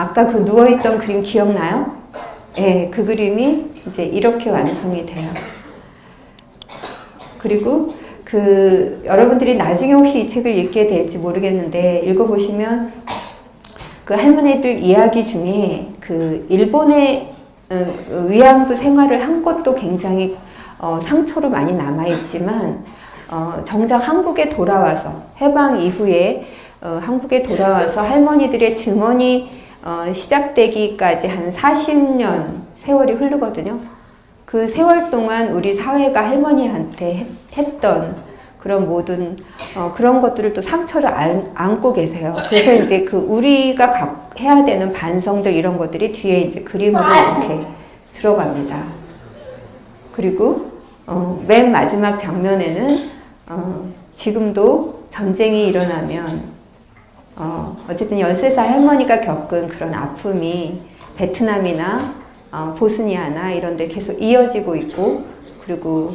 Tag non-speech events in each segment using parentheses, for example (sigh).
아까 그 누워있던 그림 기억나요? 예, 그 그림이 이제 이렇게 완성이 돼요. 그리고 그 여러분들이 나중에 혹시 이 책을 읽게 될지 모르겠는데 읽어보시면 그 할머니들 이야기 중에 그 일본의 어, 위안부 생활을 한 것도 굉장히 어, 상처로 많이 남아있지만 어, 정작 한국에 돌아와서 해방 이후에 어, 한국에 돌아와서 할머니들의 증언이 어, 시작되기까지 한 40년 세월이 흐르거든요. 그 세월 동안 우리 사회가 할머니한테 했, 던 그런 모든 어, 그런 것들을 또 상처를 안, 안고 계세요. 그래서 이제 그 우리가 가, 해야 되는 반성들 이런 것들이 뒤에 이제 그림으로 이렇게 들어갑니다. 그리고 어, 맨 마지막 장면에는 어, 지금도 전쟁이 일어나면 어, 어쨌든 13살 할머니가 겪은 그런 아픔이 베트남이나 어, 보스니아나 이런 데 계속 이어지고 있고 그리고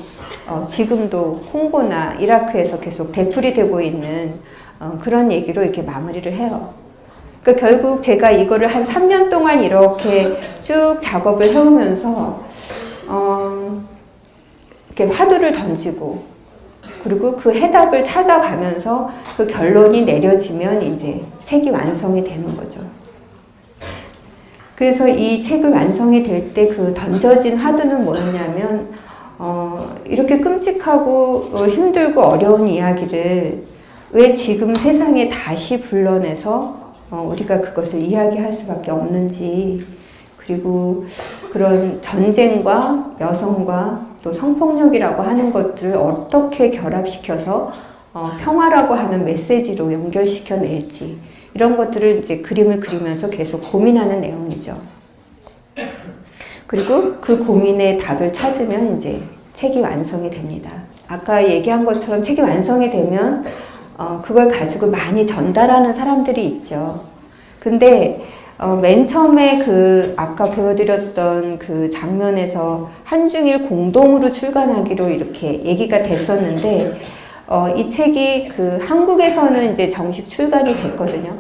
어, 지금도 홍고나 이라크에서 계속 되풀이 되고 있는 어, 그런 얘기로 이렇게 마무리를 해요. 그러니까 결국 제가 이거를 한 3년 동안 이렇게 쭉 작업을 해오면서 어, 이렇게 화두를 던지고 그리고 그 해답을 찾아가면서 그 결론이 내려지면 이제 책이 완성이 되는 거죠. 그래서 이 책을 완성이 될 때 그 던져진 화두는 뭐였냐면 어, 이렇게 끔찍하고 어, 힘들고 어려운 이야기를 왜 지금 세상에 다시 불러내서 어, 우리가 그것을 이야기할 수밖에 없는지 그리고 그런 전쟁과 여성과 또 성폭력이라고 하는 것들을 어떻게 결합시켜서 어, 평화라고 하는 메시지로 연결시켜 낼지 이런 것들을 이제 그림을 그리면서 계속 고민하는 내용이죠. 그리고 그 고민의 답을 찾으면 이제 책이 완성이 됩니다. 아까 얘기한 것처럼 책이 완성이 되면 어, 그걸 가지고 많이 전달하는 사람들이 있죠. 근데 어, 맨 처음에 그 아까 보여드렸던 그 장면에서 한중일 공동으로 출간하기로 이렇게 얘기가 됐었는데 어, 이 책이 그 한국에서는 이제 정식 출간이 됐거든요.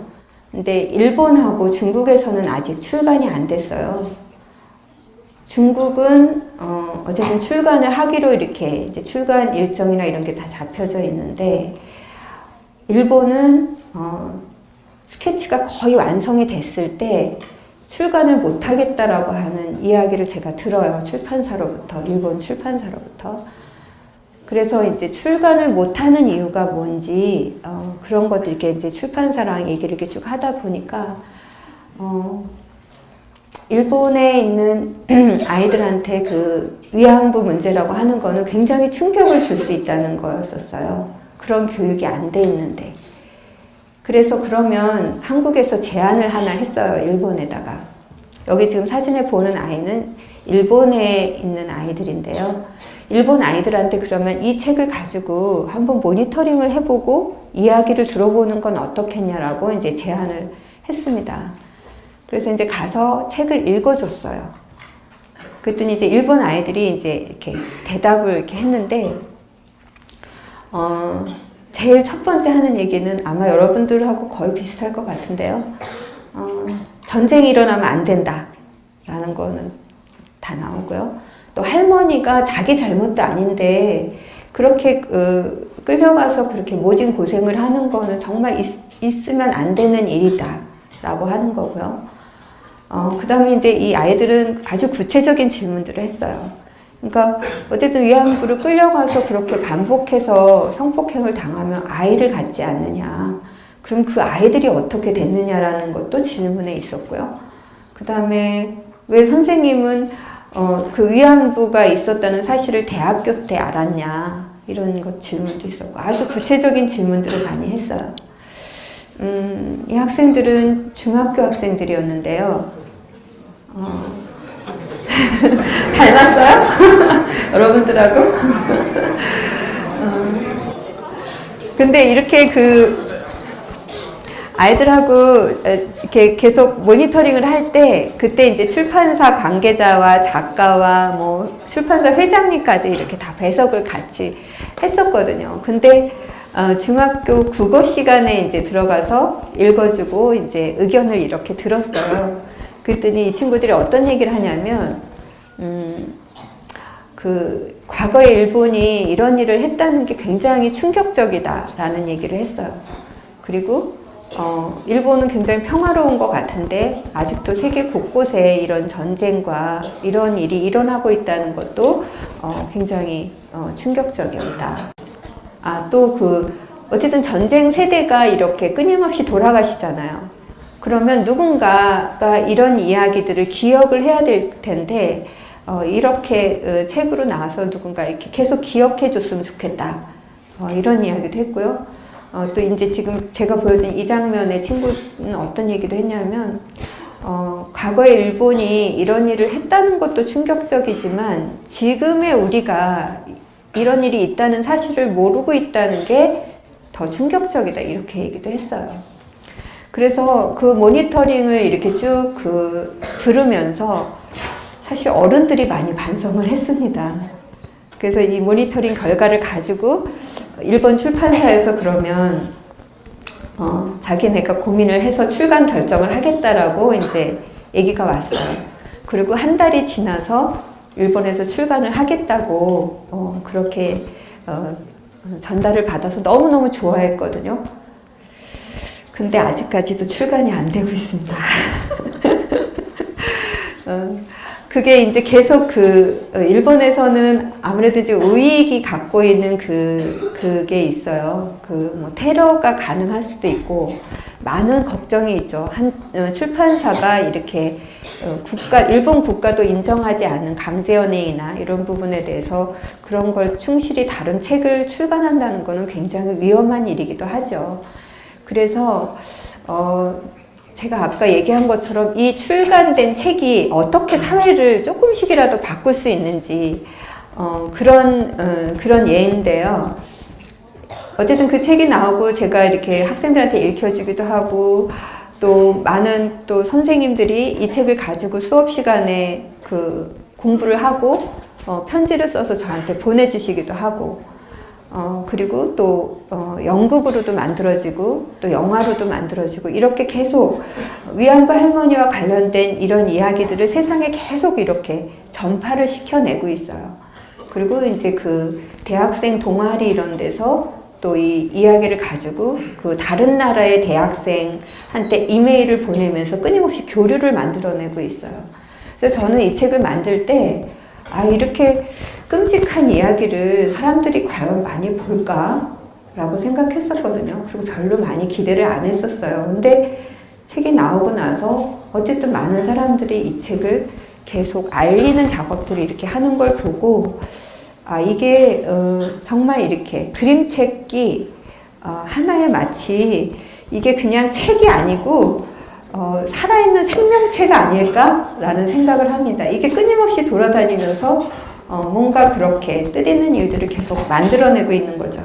근데 일본하고 중국에서는 아직 출간이 안 됐어요. 중국은 어, 어쨌든 출간을 하기로 이렇게 이제 출간 일정이나 이런 게 다 잡혀져 있는데 일본은 어, 스케치가 거의 완성이 됐을 때 출간을 못 하겠다라고 하는 이야기를 제가 들어요. 출판사로부터, 일본 출판사로부터. 그래서 이제 출간을 못 하는 이유가 뭔지, 어, 그런 것들 이렇게 이제 출판사랑 얘기를 이렇게 쭉 하다 보니까, 어, 일본에 있는 (clears throat) 아이들한테 그 위안부 문제라고 하는 거는 굉장히 충격을 줄 수 있다는 거였었어요. 그런 교육이 안 돼 있는데. 그래서 그러면 한국에서 제안을 하나 했어요. 일본에다가. 여기 지금 사진에 보는 아이는 일본에 있는 아이들인데요. 일본 아이들한테 그러면 이 책을 가지고 한번 모니터링을 해보고 이야기를 들어보는 건 어떻겠냐라고 이제 제안을 했습니다. 그래서 이제 가서 책을 읽어줬어요. 그랬더니 이제 일본 아이들이 이제 이렇게 대답을 이렇게 했는데, 어, 제일 첫 번째 하는 얘기는 아마 여러분들하고 거의 비슷할 것 같은데요. 어, 전쟁이 일어나면 안 된다. 라는 거는 다 나오고요. 또 할머니가 자기 잘못도 아닌데 그렇게 어, 끌려가서 그렇게 모진 고생을 하는 거는 정말 있, 있으면 안 되는 일이다. 라고 하는 거고요. 어, 그 다음에 이제 이 아이들은 아주 구체적인 질문들을 했어요. 그러니까 어쨌든 위안부를 끌려가서 그렇게 반복해서 성폭행을 당하면 아이를 갖지 않느냐. 그럼 그 아이들이 어떻게 됐느냐라는 것도 질문에 있었고요. 그 다음에 왜 선생님은 어, 그 위안부가 있었다는 사실을 대학교 때 알았냐. 이런 것 질문도 있었고 아주 구체적인 질문들을 많이 했어요. 음, 이 학생들은 중학교 학생들이었는데요. 어, (laughs) 닮았어요? (laughs) 여러분들하고? 어, 근데 이렇게 그 아이들하고 이렇게 계속 모니터링을 할 때 그때 이제 출판사 관계자와 작가와 뭐 출판사 회장님까지 이렇게 다 배석을 같이 했었거든요. 근데 어, 중학교 국어 시간에 이제 들어가서 읽어주고 이제 의견을 이렇게 들었어요. 그랬더니 이 친구들이 어떤 얘기를 하냐면, 음, 그 과거에 일본이 이런 일을 했다는 게 굉장히 충격적이다라는 얘기를 했어요. 그리고 어, 일본은 굉장히 평화로운 것 같은데 아직도 세계 곳곳에 이런 전쟁과 이런 일이 일어나고 있다는 것도 어, 굉장히 어, 충격적이었다. 아, 또 그, 어쨌든 전쟁 세대가 이렇게 끊임없이 돌아가시잖아요. 그러면 누군가가 이런 이야기들을 기억을 해야 될 텐데, 어, 이렇게 어, 책으로 나와서 누군가 이렇게 계속 기억해 줬으면 좋겠다. 어, 이런 이야기도 했고요. 어, 또 이제 지금 제가 보여준 이 장면의 친구는 어떤 얘기도 했냐면, 어, 과거에 일본이 이런 일을 했다는 것도 충격적이지만, 지금의 우리가 이런 일이 있다는 사실을 모르고 있다는 게 더 충격적이다. 이렇게 얘기도 했어요. 그래서 그 모니터링을 이렇게 쭉 그 들으면서 사실 어른들이 많이 반성을 했습니다. 그래서 이 모니터링 결과를 가지고 일본 출판사에서 그러면 어, 자기네가 고민을 해서 출간 결정을 하겠다라고 이제 얘기가 왔어요. 그리고 한 달이 지나서 일본에서 출간을 하겠다고 어, 그렇게 어, 전달을 받아서 너무너무 좋아했거든요. 근데 아직까지도 출간이 안 되고 있습니다. (laughs) 어, 그게 이제 계속 그 어, 일본에서는 아무래도 이제 우익이 갖고 있는 그 그게 있어요. 그 뭐 테러가 가능할 수도 있고 많은 걱정이 있죠. 한 어, 출판사가 이렇게 어, 국가 일본 국가도 인정하지 않는 강제 연예이나 이런 부분에 대해서 그런 걸 충실히 다른 책을 출간한다는 것은 굉장히 위험한 일이기도 하죠. 그래서 어. 제가 아까 얘기한 것처럼 이 출간된 책이 어떻게 사회를 조금씩이라도 바꿀 수 있는지 어, 그런 어, 그런 예인데요. 어쨌든 그 책이 나오고 제가 이렇게 학생들한테 읽혀주기도 하고 또 많은 또 선생님들이 이 책을 가지고 수업 시간에 그 공부를 하고 어, 편지를 써서 저한테 보내주시기도 하고 어, 그리고 또 어, 연극으로도 만들어지고 또 영화로도 만들어지고 이렇게 계속 위안부 할머니와 관련된 이런 이야기들을 세상에 계속 이렇게 전파를 시켜내고 있어요. 그리고 이제 그 대학생 동아리 이런 데서 또 이 이야기를 가지고 그 다른 나라의 대학생한테 이메일을 보내면서 끊임없이 교류를 만들어내고 있어요. 그래서 저는 이 책을 만들 때 아, 이렇게 끔찍한 이야기를 사람들이 과연 많이 볼까? 라고 생각했었거든요. 그리고 별로 많이 기대를 안 했었어요. 근데 책이 나오고 나서 어쨌든 많은 사람들이 이 책을 계속 알리는 작업들을 이렇게 하는 걸 보고 아, 이게 어, 정말 이렇게 그림책이 어, 하나의 마치 이게 그냥 책이 아니고 어, 살아있는 생명체가 아닐까라는 생각을 합니다. 이게 끊임없이 돌아다니면서 어, 뭔가 그렇게 뜻있는 일들을 계속 만들어내고 있는 거죠.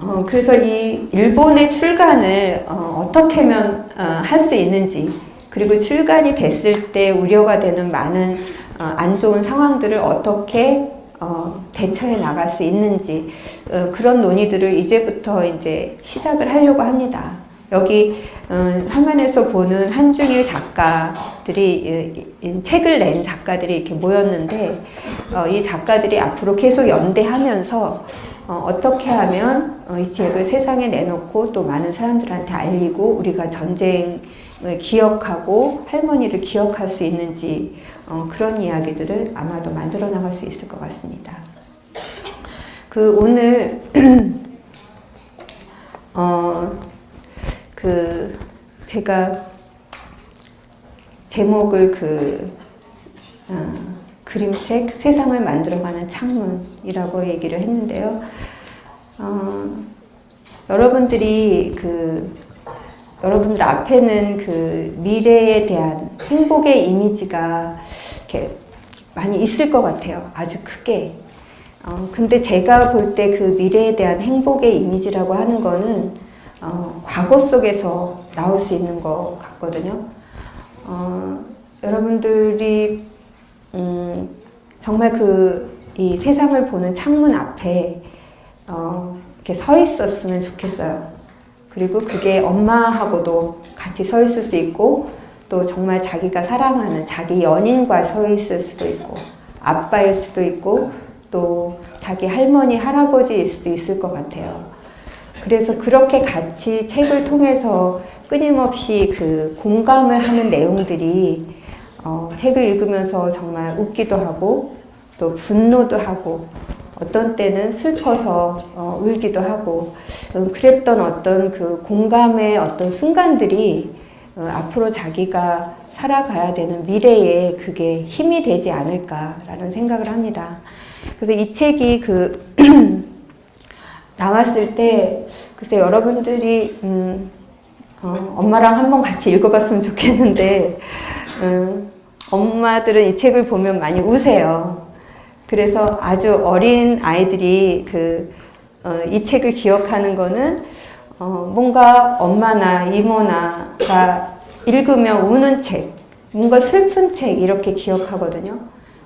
어, 그래서 이 일본의 출간을 어, 떻게 하면 어, 할수 있는지 그리고 출간이 됐을 때 우려가 되는 많은 어, 안 좋은 상황들을 어떻게 어, 대처해 나갈 수 있는지 어, 그런 논의들을 이제부터 이제 시작을 하려고 합니다. 여기 어, 화면에서 보는 한중일 작가들이 책을 낸 작가들이 이렇게 모였는데 어, 이 작가들이 앞으로 계속 연대하면서 어, 떻게 하면 이 책을 세상에 내놓고 또 많은 사람들한테 알리고 우리가 전쟁을 기억하고 할머니를 기억할 수 있는지 그런 이야기들을 아마도 만들어 나갈 수 있을 것 같습니다. 그 오늘 어, 그 제가 제목을 그 어, 그림책 세상을 만들어가는 창문이라고 얘기를 했는데요. 어, 여러분들이 그 여러분들 앞에는 그 미래에 대한 행복의 이미지가 이렇게 많이 있을 것 같아요. 아주 크게. 어, 근데 제가 볼 때 그 미래에 대한 행복의 이미지라고 하는 거는 어, 과거 속에서 나올 수 있는 것 같거든요. 어, 여러분들이 음, 정말 그 이 세상을 보는 창문 앞에 어, 이렇게 서 있었으면 좋겠어요. 그리고 그게 엄마하고도 같이 서 있을 수 있고 또 정말 자기가 사랑하는 자기 연인과 서 있을 수도 있고 아빠일 수도 있고 또 자기 할머니 할아버지일 수도 있을 것 같아요. 그래서 그렇게 같이 책을 통해서 끊임없이 그 공감을 하는 내용들이 어, 책을 읽으면서 정말 웃기도 하고 또 분노도 하고 어떤 때는 슬퍼서 어, 울기도 하고 음, 그랬던 어떤 그 공감의 어떤 순간들이 어, 앞으로 자기가 살아가야 되는 미래에 그게 힘이 되지 않을까라는 생각을 합니다. 그래서 이 책이 그 (clears throat) 나왔을 때 글쎄 여러분들이 음, 어, 엄마랑 한번 같이 읽어봤으면 좋겠는데 음, 엄마들은 이 책을 보면 많이 우세요. 그래서 아주 어린 아이들이 그, 어, 이 책을 기억하는 거는 어, 뭔가 엄마나 이모나가 읽으면 우는 책, 뭔가 슬픈 책 이렇게 기억하거든요.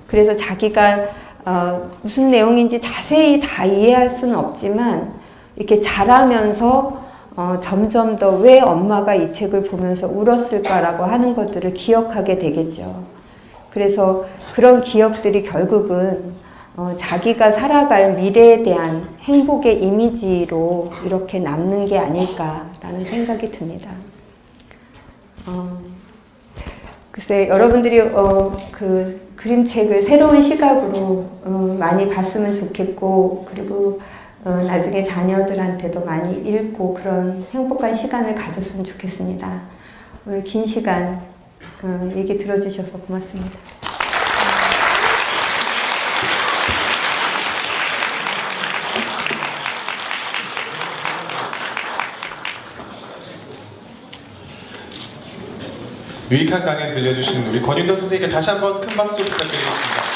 그래서 자기가 어, 무슨 내용인지 자세히 다 이해할 수는 없지만 이렇게 자라면서 어, 점점 더 왜 엄마가 이 책을 보면서 울었을까라고 하는 것들을 기억하게 되겠죠. 그래서 그런 기억들이 결국은 어, 자기가 살아갈 미래에 대한 행복의 이미지로 이렇게 남는 게 아닐까라는 생각이 듭니다. 어, 글쎄 여러분들이 어, 그 그림책을 새로운 시각으로 어, 많이 봤으면 좋겠고 그리고 어, 나중에 자녀들한테도 많이 읽고 그런 행복한 시간을 가졌으면 좋겠습니다. 오늘 긴 시간 어, 얘기 들어주셔서 고맙습니다. 유익한 강연 들려주신 우리 권윤덕 선생님께 다시 한번 큰 박수 부탁드리겠습니다.